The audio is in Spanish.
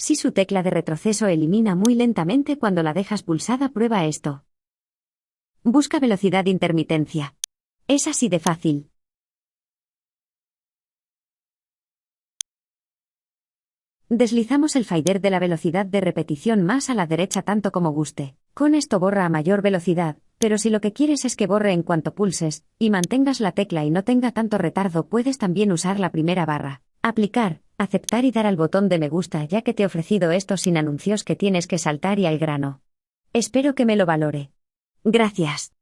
Si su tecla de retroceso elimina muy lentamente cuando la dejas pulsada, prueba esto. Busca velocidad intermitencia. Es así de fácil. Deslizamos el fader de la velocidad de repetición más a la derecha tanto como guste. Con esto borra a mayor velocidad, pero si lo que quieres es que borre en cuanto pulses, y mantengas la tecla y no tenga tanto retardo, puedes también usar la primera barra. Aplicar, aceptar y dar al botón de me gusta ya que te he ofrecido esto sin anuncios que tienes que saltar y al grano. Espero que me lo valore. Gracias.